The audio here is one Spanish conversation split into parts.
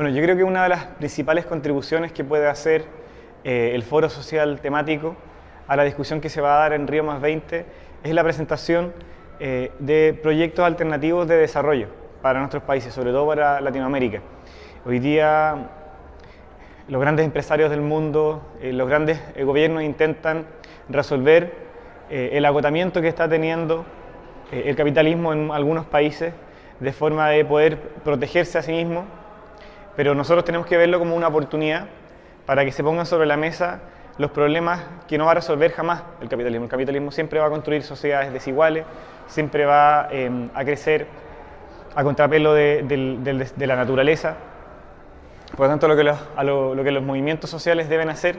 Bueno, yo creo que una de las principales contribuciones que puede hacer eh, el foro social temático a la discusión que se va a dar en Río más 20 es la presentación eh, de proyectos alternativos de desarrollo para nuestros países, sobre todo para Latinoamérica. Hoy día los grandes empresarios del mundo, eh, los grandes gobiernos intentan resolver el agotamiento que está teniendo el capitalismo en algunos países de forma de poder protegerse a sí mismo pero nosotros tenemos que verlo como una oportunidad para que se pongan sobre la mesa los problemas que no va a resolver jamás el capitalismo. El capitalismo siempre va a construir sociedades desiguales, siempre va em, a crecer a contrapelo de, la naturaleza. Por lo tanto, lo que los, movimientos sociales deben hacer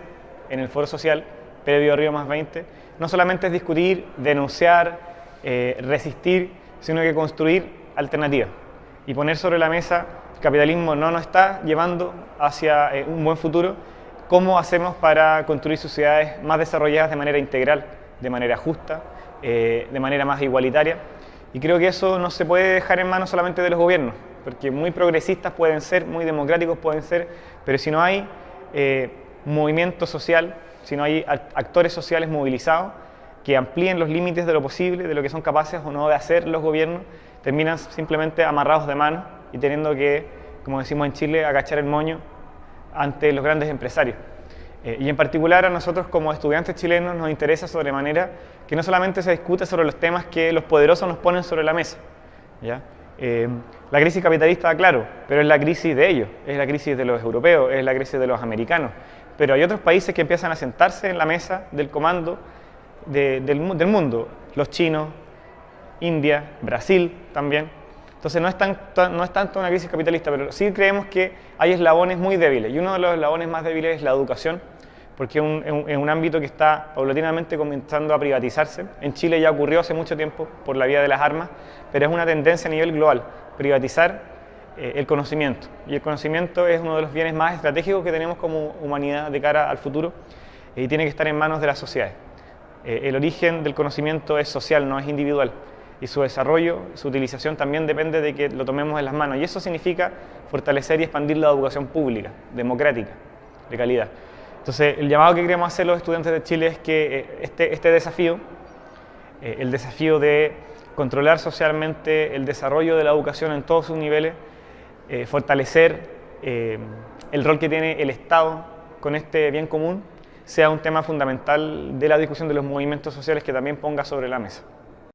en el foro social previo a Río más 20, no solamente es discutir, denunciar, eh, resistir, sino que construir alternativas y poner sobre la mesa capitalismo no nos está llevando hacia eh, un buen futuro, ¿cómo hacemos para construir sociedades más desarrolladas de manera integral, de manera justa, eh, de manera más igualitaria? Y creo que eso no se puede dejar en manos solamente de los gobiernos, porque muy progresistas pueden ser, muy democráticos pueden ser, pero si no hay eh, movimiento social, si no hay actores sociales movilizados que amplíen los límites de lo posible, de lo que son capaces o no de hacer los gobiernos, terminan simplemente amarrados de mano y teniendo que, como decimos en Chile, agachar el moño ante los grandes empresarios. Eh, y en particular a nosotros como estudiantes chilenos nos interesa sobremanera que no solamente se discute sobre los temas que los poderosos nos ponen sobre la mesa. Eh, la crisis capitalista, claro, pero es la crisis de ellos, es la crisis de los europeos, es la crisis de los americanos. Pero hay otros países que empiezan a sentarse en la mesa del comando del, mundo, los chinos, India, Brasil también, entonces no es, no es tanto una crisis capitalista, pero sí creemos que hay eslabones muy débiles. Y uno de los eslabones más débiles es la educación, porque es un, ámbito que está paulatinamente comenzando a privatizarse. En Chile ya ocurrió hace mucho tiempo por la vía de las armas, pero es una tendencia a nivel global, privatizar eh, el conocimiento. Y el conocimiento es uno de los bienes más estratégicos que tenemos como humanidad de cara al futuro y tiene que estar en manos de las sociedades. Eh, el origen del conocimiento es social, no es individual y su desarrollo, su utilización también depende de que lo tomemos en las manos. Y eso significa fortalecer y expandir la educación pública, democrática, de calidad. Entonces, el llamado que queremos hacer los estudiantes de Chile es que eh, este, este desafío, eh, el desafío de controlar socialmente el desarrollo de la educación en todos sus niveles, fortalecer el rol que tiene el Estado con este bien común, sea un tema fundamental de la discusión de los movimientos sociales que también ponga sobre la mesa.